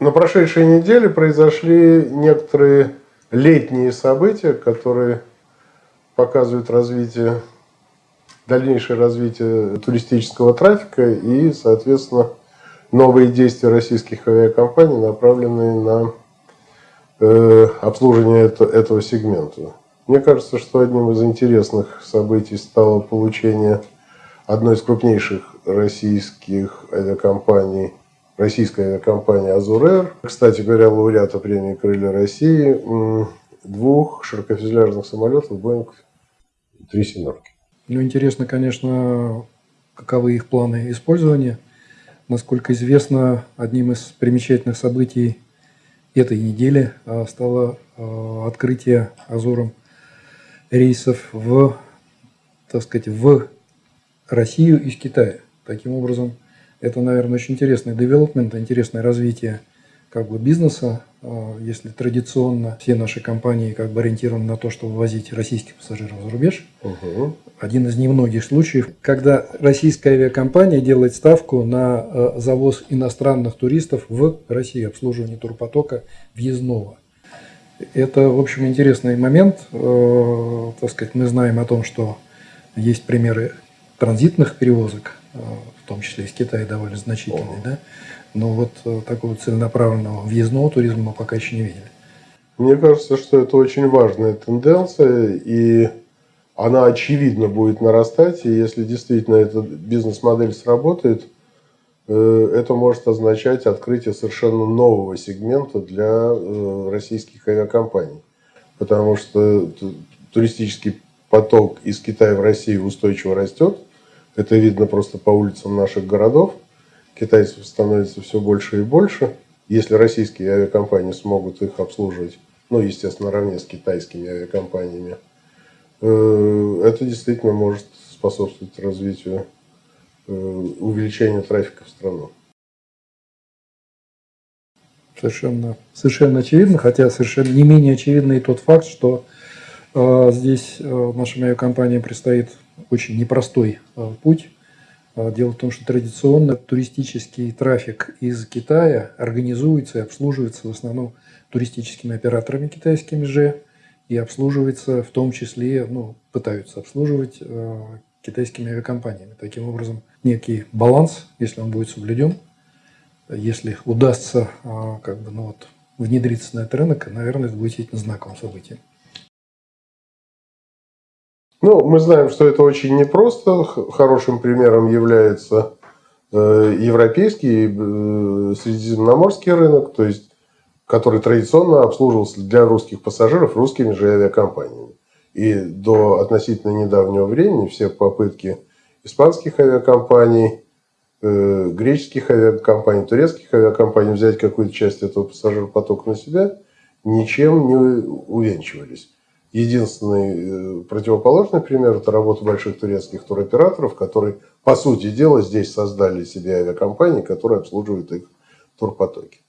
На прошедшей неделе произошли некоторые летние события, которые показывают развитие, дальнейшее развитие туристического трафика и, соответственно, новые действия российских авиакомпаний, направленные на э, обслуживание это, этого сегмента. Мне кажется, что одним из интересных событий стало получение одной из крупнейших российских авиакомпаний, российской авиакомпании «Азурер», кстати говоря, лауреата премии «Крылья России», двух широкофюзеляжных самолетов «Боинг» три семерки. Ну, интересно, конечно, каковы их планы использования. Насколько известно, одним из примечательных событий этой недели а, стало а, открытие Азуром рейсов в, так сказать, в Россию из Китая. Таким образом, это, наверное, очень интересный девелопмент, интересное развитие как бы бизнеса, а, если традиционно все наши компании как бы ориентированы на то, чтобы ввозить российских пассажиров за рубеж. Угу. Один из немногих случаев, когда российская авиакомпания делает ставку на а, завоз иностранных туристов в Россию, обслуживание турпотока въездного. Это, в общем, интересный момент. Э, так сказать, мы знаем о том, что есть примеры транзитных перевозок, э, в том числе из Китая довольно значительные, да? но вот э, такого целенаправленного въездного туризма мы пока еще не видели. Мне кажется, что это очень важная тенденция, и она очевидно будет нарастать, и если действительно эта бизнес-модель сработает, э, это может означать открытие совершенно нового сегмента для российских авиакомпаний. Потому что туристический поток из Китая в Россию устойчиво растет, это видно просто по улицам наших городов. Китайцев становится все больше и больше. Если российские авиакомпании смогут их обслуживать, ну, естественно, наравне с китайскими авиакомпаниями, э, это действительно может способствовать развитию, э, увеличению трафика в страну. Совершенно, совершенно очевидно, хотя совершенно не менее очевидно и тот факт, что э, здесь э, нашим авиакомпаниям предстоит очень непростой э, путь. Э, дело в том, что традиционно туристический трафик из Китая организуется и обслуживается в основном туристическими операторами китайскими же и обслуживается в том числе, ну, пытаются обслуживать э, китайскими авиакомпаниями. Таким образом, некий баланс, если он будет соблюден, если удастся как бы, ну, вот, внедриться на этот рынок, наверное, это будет действительно знаковым событием. Ну, мы знаем, что это очень непросто. Хорошим примером является э, европейский э, средиземноморский рынок, то есть, который традиционно обслуживался для русских пассажиров русскими же авиакомпаниями. И до относительно недавнего времени все попытки испанских авиакомпаний, э, греческих авиакомпаний, турецких авиакомпаний взять какую-то часть этого пассажиропотока на себя ничем не увенчивались. Единственный э, противоположный пример – это работа больших турецких туроператоров, которые, по сути дела, здесь создали себе авиакомпании, которые обслуживают их турпотоки.